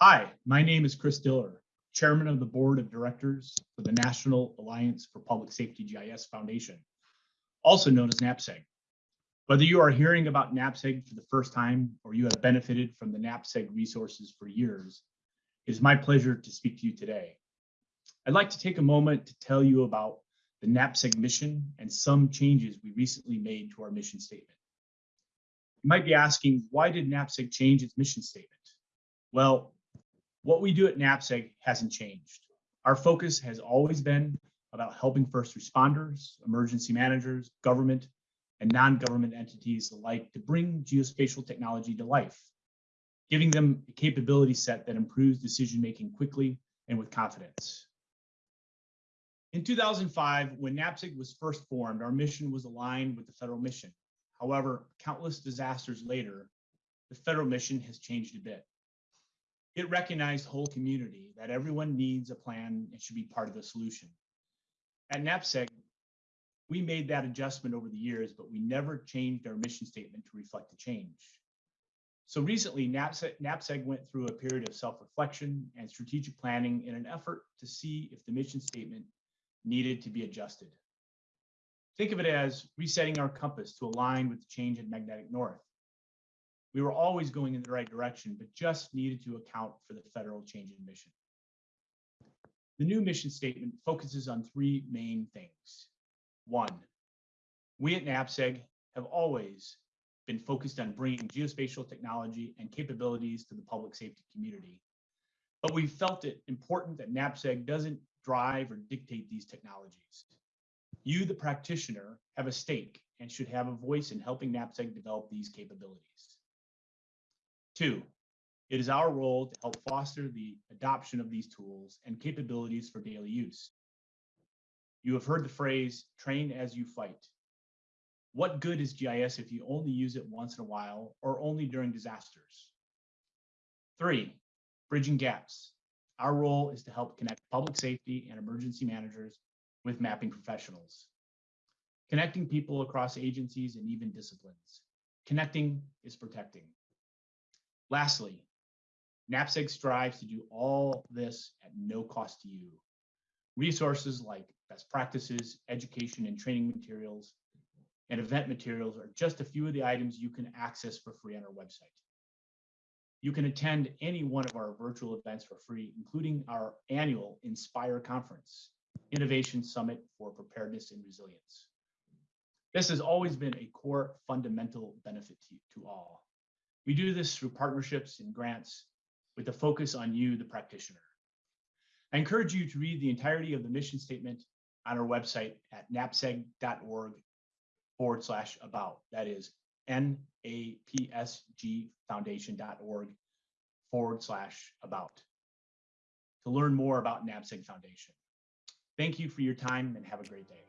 Hi, my name is Chris Diller, Chairman of the Board of Directors for the National Alliance for Public Safety GIS Foundation, also known as NAPSG. Whether you are hearing about NAPSG for the first time or you have benefited from the NAPSG resources for years, it is my pleasure to speak to you today. I'd like to take a moment to tell you about the NAPSG mission and some changes we recently made to our mission statement. You might be asking, why did NAPSG change its mission statement? Well, what we do at NAPSG hasn't changed. Our focus has always been about helping first responders, emergency managers, government, and non-government entities alike to bring geospatial technology to life, giving them a capability set that improves decision-making quickly and with confidence. In 2005, when NAPSG was first formed, our mission was aligned with the federal mission. However, countless disasters later, the federal mission has changed a bit. It recognized whole community, that everyone needs a plan and should be part of the solution. At NAPSG, we made that adjustment over the years, but we never changed our mission statement to reflect the change. So recently, NAPSG went through a period of self-reflection and strategic planning in an effort to see if the mission statement needed to be adjusted. Think of it as resetting our compass to align with the change in magnetic north. We were always going in the right direction, but just needed to account for the federal change in mission. The new mission statement focuses on three main things. One, we at NAPSG have always been focused on bringing geospatial technology and capabilities to the public safety community. But we felt it important that NAPSG doesn't drive or dictate these technologies. You, the practitioner, have a stake and should have a voice in helping NAPSG develop these capabilities. Two, it is our role to help foster the adoption of these tools and capabilities for daily use. You have heard the phrase, train as you fight. What good is GIS if you only use it once in a while or only during disasters? Three, bridging gaps. Our role is to help connect public safety and emergency managers with mapping professionals. Connecting people across agencies and even disciplines. Connecting is protecting. Lastly, NAPSG strives to do all this at no cost to you. Resources like best practices, education and training materials, and event materials are just a few of the items you can access for free on our website. You can attend any one of our virtual events for free, including our annual Inspire Conference, Innovation Summit for Preparedness and Resilience. This has always been a core fundamental benefit to, to all. We do this through partnerships and grants with a focus on you, the practitioner. I encourage you to read the entirety of the mission statement on our website at napsg.org forward slash about. That is napsgfoundation.org forward slash about to learn more about NAPSG Foundation. Thank you for your time and have a great day.